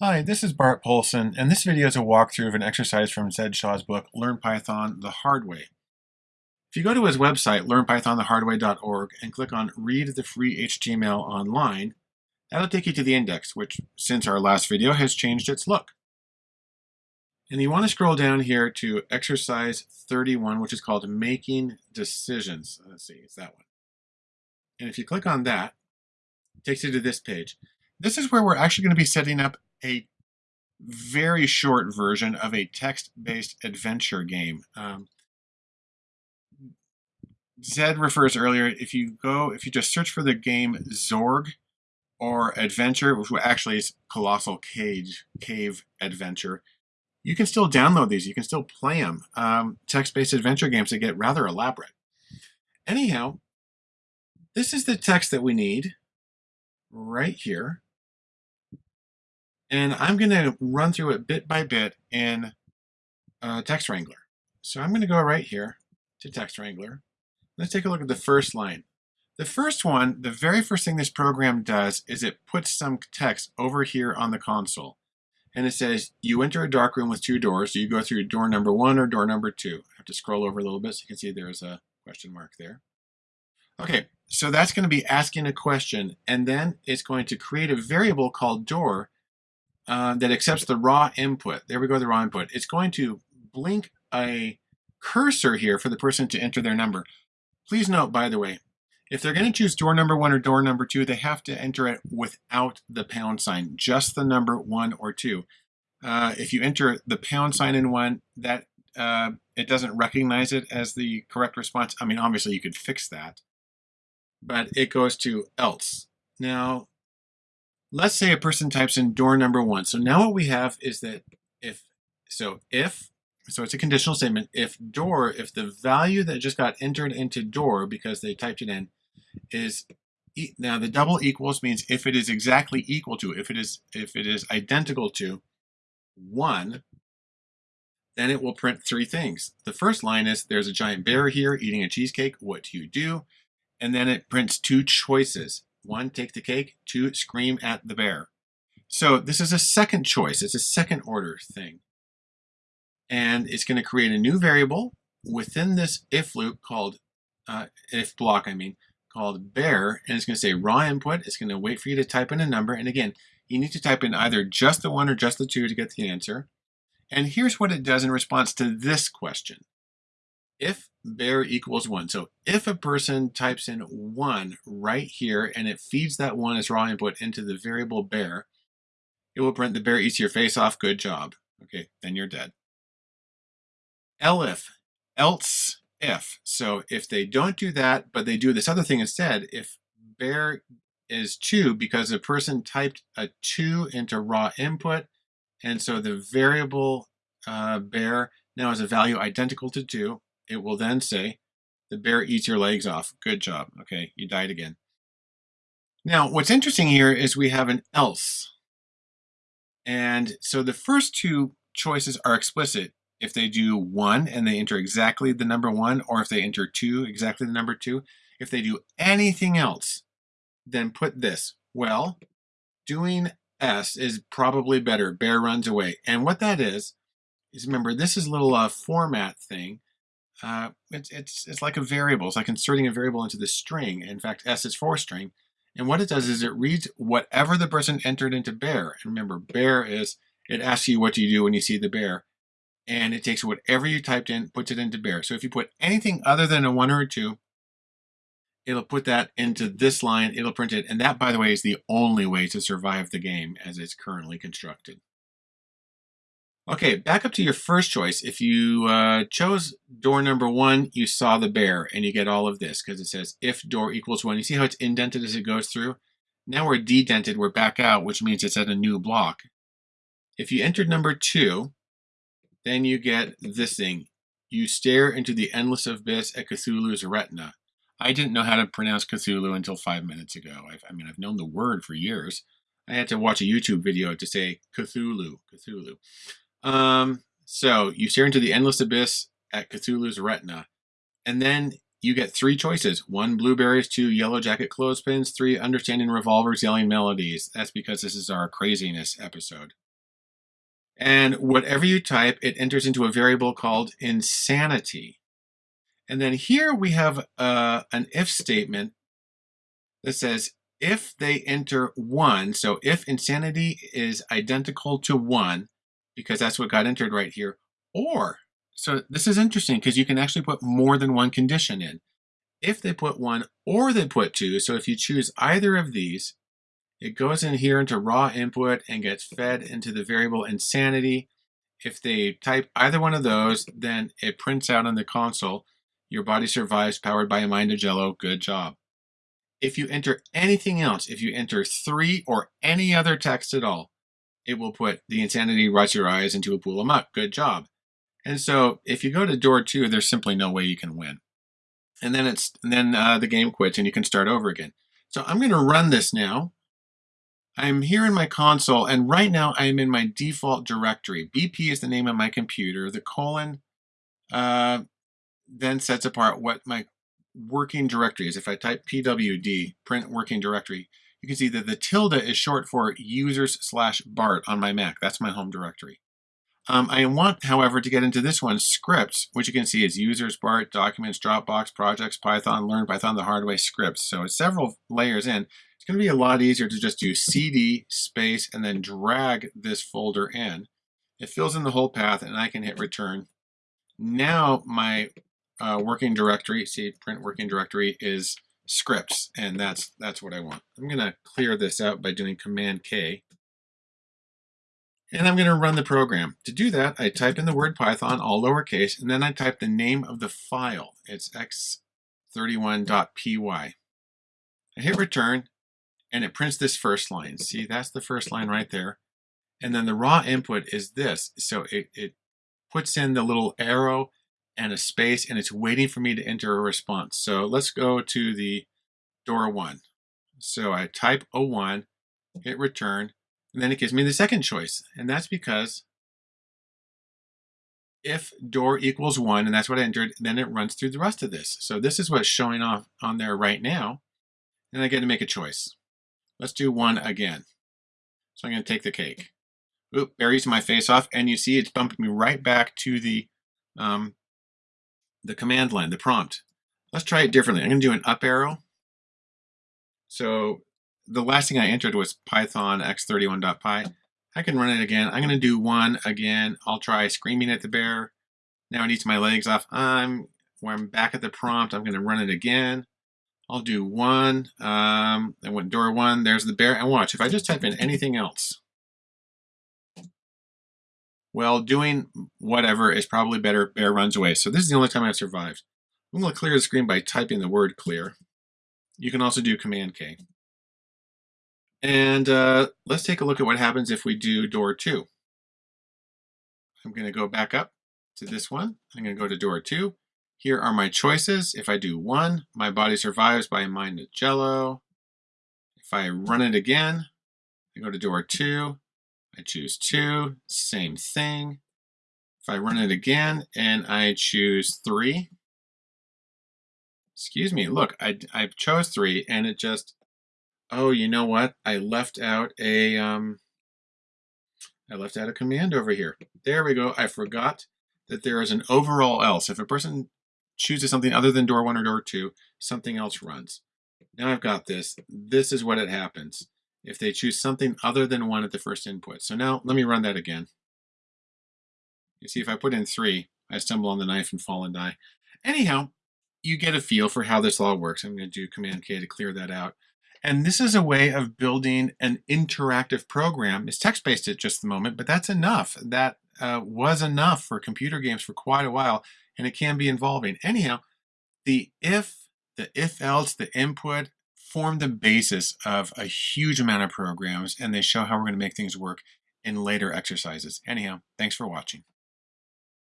Hi, this is Bart Poulson, and this video is a walkthrough of an exercise from Zed Shaw's book, Learn Python the Hard Way. If you go to his website, learnpythonthehardway.org, and click on Read the Free HTML Online, that'll take you to the index, which, since our last video, has changed its look. And you want to scroll down here to exercise 31, which is called Making Decisions. Uh, let's see, it's that one. And if you click on that, it takes you to this page. This is where we're actually going to be setting up a very short version of a text-based adventure game. Um, Zed refers earlier, if you go, if you just search for the game Zork or Adventure, which actually is Colossal Cage, Cave Adventure, you can still download these. You can still play them. Um, text-based adventure games that get rather elaborate. Anyhow, this is the text that we need right here. And I'm going to run through it bit by bit in uh, Text Wrangler. So I'm going to go right here to Text Wrangler. Let's take a look at the first line. The first one, the very first thing this program does is it puts some text over here on the console. And it says, you enter a dark room with two doors. So you go through door number one or door number two. I have to scroll over a little bit so you can see there's a question mark there. Okay, so that's going to be asking a question. And then it's going to create a variable called door uh, that accepts the raw input. There we go, the raw input. It's going to blink a cursor here for the person to enter their number. Please note, by the way, if they're going to choose door number one or door number two, they have to enter it without the pound sign, just the number one or two. Uh, if you enter the pound sign in one, that uh, it doesn't recognize it as the correct response. I mean, obviously you could fix that, but it goes to else. Now, let's say a person types in door number one. So now what we have is that if, so if, so it's a conditional statement, if door, if the value that just got entered into door because they typed it in is, now the double equals means if it is exactly equal to, if it is, if it is identical to one, then it will print three things. The first line is there's a giant bear here eating a cheesecake. What do you do? And then it prints two choices. One, take the cake. Two, scream at the bear. So this is a second choice. It's a second order thing. And it's going to create a new variable within this if loop called, uh, if block, I mean, called bear. And it's going to say raw input. It's going to wait for you to type in a number. And again, you need to type in either just the one or just the two to get the answer. And here's what it does in response to this question if bear equals one. So if a person types in one right here and it feeds that one as raw input into the variable bear, it will print the bear eats your face off, good job. Okay, then you're dead. Elif, else if. So if they don't do that, but they do this other thing instead, if bear is two because a person typed a two into raw input, and so the variable uh, bear now has a value identical to two, it will then say, the bear eats your legs off. Good job. Okay, you died again. Now, what's interesting here is we have an else. And so the first two choices are explicit. If they do one and they enter exactly the number one, or if they enter two, exactly the number two. If they do anything else, then put this. Well, doing S is probably better. Bear runs away. And what that is, is remember, this is a little uh, format thing uh, it's, it's, it's like a variable. It's like inserting a variable into the string. In fact, S is for string. And what it does is it reads whatever the person entered into bear. And remember, bear is, it asks you what do you do when you see the bear. And it takes whatever you typed in, puts it into bear. So if you put anything other than a one or a two, it'll put that into this line, it'll print it. And that, by the way, is the only way to survive the game as it's currently constructed. Okay, back up to your first choice. If you uh, chose door number one, you saw the bear and you get all of this because it says if door equals one. You see how it's indented as it goes through? Now we're dedented, we're back out, which means it's at a new block. If you entered number two, then you get this thing. You stare into the endless abyss at Cthulhu's retina. I didn't know how to pronounce Cthulhu until five minutes ago. I've, I mean, I've known the word for years. I had to watch a YouTube video to say Cthulhu, Cthulhu. Um, so you stare into the endless abyss at Cthulhu's retina, and then you get three choices. One, blueberries. Two, yellow jacket clothespins. Three, understanding revolvers, yelling melodies. That's because this is our craziness episode. And whatever you type, it enters into a variable called insanity. And then here we have uh, an if statement that says if they enter one, so if insanity is identical to one, because that's what got entered right here, or, so this is interesting because you can actually put more than one condition in. If they put one or they put two, so if you choose either of these, it goes in here into raw input and gets fed into the variable insanity. If they type either one of those, then it prints out on the console, your body survives powered by a mind of jello, good job. If you enter anything else, if you enter three or any other text at all, it will put the insanity rots your eyes into a pool of muck, good job. And so if you go to door two, there's simply no way you can win. And then it's and then uh, the game quits and you can start over again. So I'm going to run this now. I'm here in my console, and right now I am in my default directory. BP is the name of my computer. The colon uh, then sets apart what my working directory is. If I type pwd, print working directory, you can see that the tilde is short for users slash Bart on my Mac. That's my home directory. Um, I want, however, to get into this one, scripts, which you can see is users, BART, documents, Dropbox, projects, Python, learn Python the hard way, scripts. So it's several layers in. It's going to be a lot easier to just do cd space and then drag this folder in. It fills in the whole path and I can hit return. Now my uh, working directory, see print working directory is scripts and that's that's what I want. I'm going to clear this out by doing command K and I'm going to run the program. To do that, I type in the word Python, all lowercase, and then I type the name of the file. It's x31.py. I hit return, and it prints this first line. See, that's the first line right there. And then the raw input is this. So it, it puts in the little arrow and a space, and it's waiting for me to enter a response. So let's go to the door one. So I type a one, hit return, and then it gives me the second choice. And that's because if door equals one, and that's what I entered, then it runs through the rest of this. So this is what's showing off on there right now. And I get to make a choice. Let's do one again. So I'm going to take the cake. Oop, buries my face off, and you see it's bumping me right back to the um, the command line, the prompt. Let's try it differently. I'm going to do an up arrow. So the last thing I entered was Python x31.py. I can run it again. I'm going to do one again. I'll try screaming at the bear. Now it eats my legs off. I'm when I'm back at the prompt. I'm going to run it again. I'll do one. Um, I went door one. There's the bear. And watch, if I just type in anything else, well, doing whatever is probably better. Bear runs away. So this is the only time I've survived. I'm going to clear the screen by typing the word clear. You can also do Command K. And uh, let's take a look at what happens if we do door two. I'm going to go back up to this one. I'm going to go to door two. Here are my choices. If I do one, my body survives by a mind jello. If I run it again, I go to door two. I choose two, same thing. If I run it again and I choose three, excuse me, look, I, I chose three and it just Oh, you know what? I left out a um, I left out a command over here. There we go. I forgot that there is an overall else. If a person chooses something other than door one or door two, something else runs. Now I've got this. This is what it happens if they choose something other than one at the first input. So now let me run that again. You see, if I put in three, I stumble on the knife and fall and die. Anyhow, you get a feel for how this all works. I'm going to do Command K to clear that out. And this is a way of building an interactive program. It's text-based at just the moment, but that's enough. That uh, was enough for computer games for quite a while, and it can be involving. Anyhow, the if, the if-else, the input form the basis of a huge amount of programs, and they show how we're going to make things work in later exercises. Anyhow, thanks for watching.